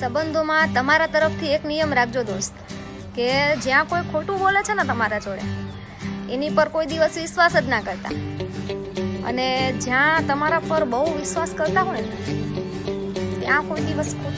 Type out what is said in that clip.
સંબંધોમાં તમારા તરફથી એક નિયમ રાખજો દોસ્ત, કે જ્યાં કોઈ ખોટું બોલે છે ને તમારા જોડે, એની પર કોઈ દિવસ વિશ્વાસ જ ના કરતા. અને જ્યાં તમારા પર બહુ વિશ્વાસ કરતા હોય ને, ત્યાં કોઈ દિવસ